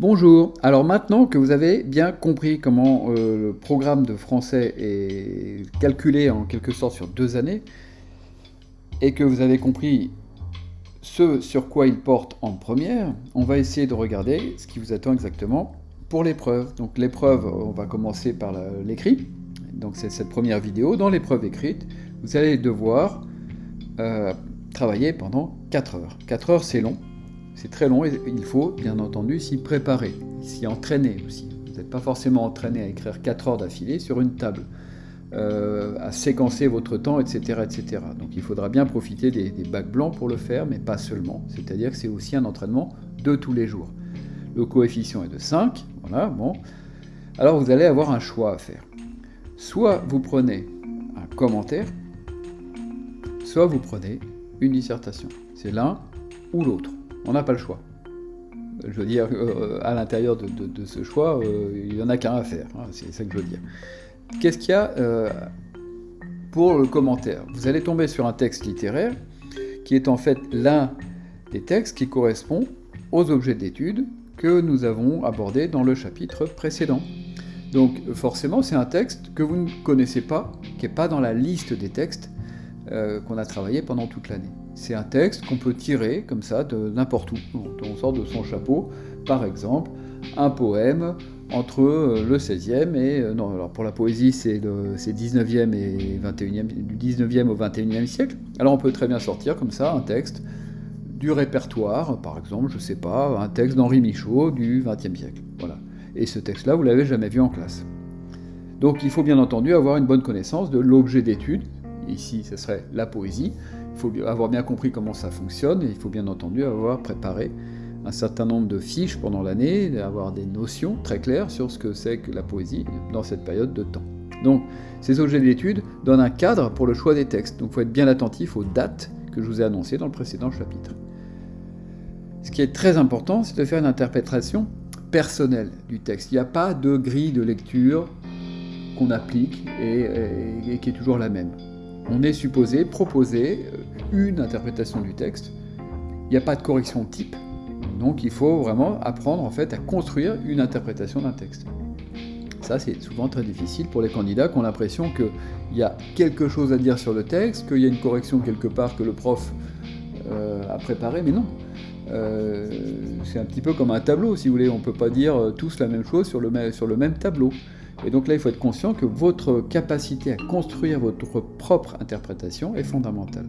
Bonjour, alors maintenant que vous avez bien compris comment euh, le programme de français est calculé en quelque sorte sur deux années, et que vous avez compris ce sur quoi il porte en première, on va essayer de regarder ce qui vous attend exactement pour l'épreuve. Donc l'épreuve, on va commencer par l'écrit, donc c'est cette première vidéo. Dans l'épreuve écrite, vous allez devoir euh, travailler pendant 4 heures. 4 heures c'est long, c'est très long et il faut bien entendu s'y préparer, s'y entraîner aussi. Vous n'êtes pas forcément entraîné à écrire 4 heures d'affilée sur une table, euh, à séquencer votre temps, etc., etc. Donc il faudra bien profiter des, bacs blancs pour le faire, mais pas seulement. C'est-à-dire que c'est aussi un entraînement de tous les jours. Le coefficient est de 5, voilà, bon. Alors vous allez avoir un choix à faire. Soit vous prenez un commentaire, soit vous prenez une dissertation. C'est l'un ou l'autre. On n'a pas le choix. Je veux dire, euh, à l'intérieur de, ce choix, euh, il n'y en a qu'un à faire. Hein, c'est ça que je veux dire. Qu'est-ce qu'il y a euh, pour le commentaire? Vous allez tomber sur un texte littéraire qui est en fait l'un des textes qui correspond aux objets d'étude que nous avons abordés dans le chapitre précédent. Donc forcément, c'est un texte que vous ne connaissez pas, qui n'est pas dans la liste des textes qu'on a travaillé pendant toute l'année. C'est un texte qu'on peut tirer comme ça de n'importe où. On sort de son chapeau, par exemple, un poème entre euh, le 16e et... Euh, non, alors pour la poésie, c'est 19e et 21e, du 19e au 21e siècle. Alors on peut très bien sortir comme ça un texte du répertoire, par exemple, je sais pas, un texte d'Henri Michaud du 20e siècle. Voilà. Et ce texte-là, vous l'avez jamais vu en classe. Donc il faut bien entendu avoir une bonne connaissance de l'objet d'étude. Ici, ce serait la poésie. Il faut avoir bien compris comment ça fonctionne et il faut bien entendu avoir préparé un certain nombre de fiches pendant l'année, avoir des notions très claires sur ce que c'est que la poésie dans cette période de temps. Donc, ces objets d'étude donnent un cadre pour le choix des textes. Donc, il faut être bien attentif aux dates que je vous ai annoncées dans le précédent chapitre. Ce qui est très important, c'est de faire une interprétation personnelle du texte. Il n'y a pas de grille de lecture qu'on applique et qui est toujours la même on est supposé proposer euh, une interprétation du texte. Il n'y a pas de correction type, donc il faut vraiment apprendre en fait à construire une interprétation d'un texte. Ça, c'est souvent très difficile pour les candidats qui ont l'impression qu'il y a quelque chose à dire sur le texte, qu'il y a une correction quelque part que le prof euh, a préparé, mais non. Euh, c'est un petit peu comme un tableau, si vous voulez. On ne peut pas dire tous la même chose sur le, sur le même tableau. Et donc là, il faut être conscient que votre capacité à construire votre propre interprétation est fondamentale.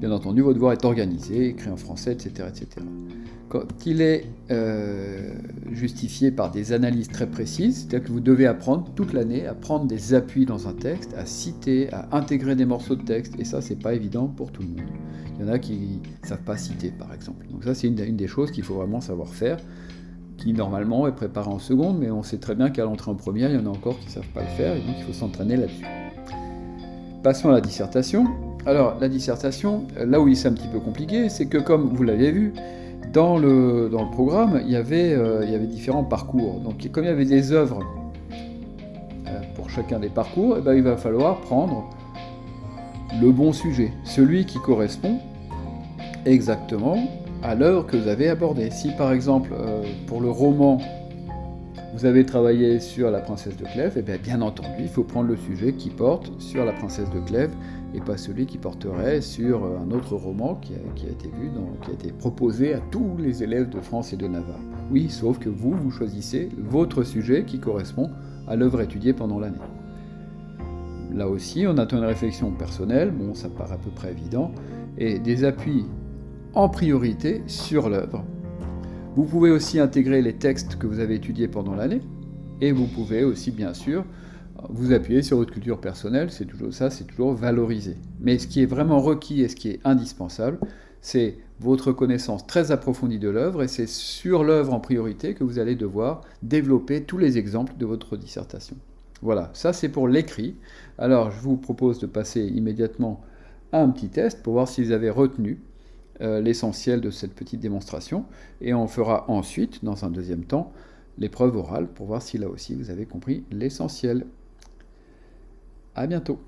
Bien entendu, votre devoir est organisé, écrit en français, etc. etc. Quand il est euh, justifié par des analyses très précises, c'est-à-dire que vous devez apprendre toute l'année à prendre des appuis dans un texte, à citer, à intégrer des morceaux de texte, et ça, c'est pas évident pour tout le monde. Il y en a qui ne savent pas citer, par exemple. Donc ça, c'est une, une des choses qu'il faut vraiment savoir faire qui normalement est préparé en seconde, mais on sait très bien qu'à l'entrée en première, il y en a encore qui ne savent pas le faire, et donc il faut s'entraîner là-dessus. Passons à la dissertation. Alors, la dissertation, là où il c'est un petit peu compliqué, c'est que comme vous l'avez vu, dans le, dans le programme, il y, avait, euh, il y avait différents parcours. Donc, comme il y avait des œuvres euh, pour chacun des parcours, eh ben, il va falloir prendre le bon sujet, celui qui correspond exactement à l'œuvre que vous avez abordée. Si par exemple, euh, pour le roman, vous avez travaillé sur la princesse de Clèves, et eh bien, bien entendu, il faut prendre le sujet qui porte sur la princesse de Clèves et pas celui qui porterait sur euh, un autre roman qui a, été vu, qui a été proposé à tous les élèves de France et de Navarre. Oui, sauf que vous, vous choisissez votre sujet qui correspond à l'œuvre étudiée pendant l'année. Là aussi, on attend une réflexion personnelle, bon, ça paraît à peu près évident, et des appuis en priorité sur l'œuvre. Vous pouvez aussi intégrer les textes que vous avez étudiés pendant l'année, et vous pouvez aussi, bien sûr, vous appuyer sur votre culture personnelle, c'est toujours ça, c'est toujours valorisé. Mais ce qui est vraiment requis et ce qui est indispensable, c'est votre connaissance très approfondie de l'œuvre, et c'est sur l'œuvre en priorité que vous allez devoir développer tous les exemples de votre dissertation. Voilà, ça c'est pour l'écrit. Alors je vous propose de passer immédiatement à un petit test pour voir si vous avez retenu l'essentiel de cette petite démonstration, et on fera ensuite, dans un deuxième temps, l'épreuve orale pour voir si là aussi vous avez compris l'essentiel. À bientôt